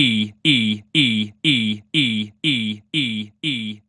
E E E E E E E E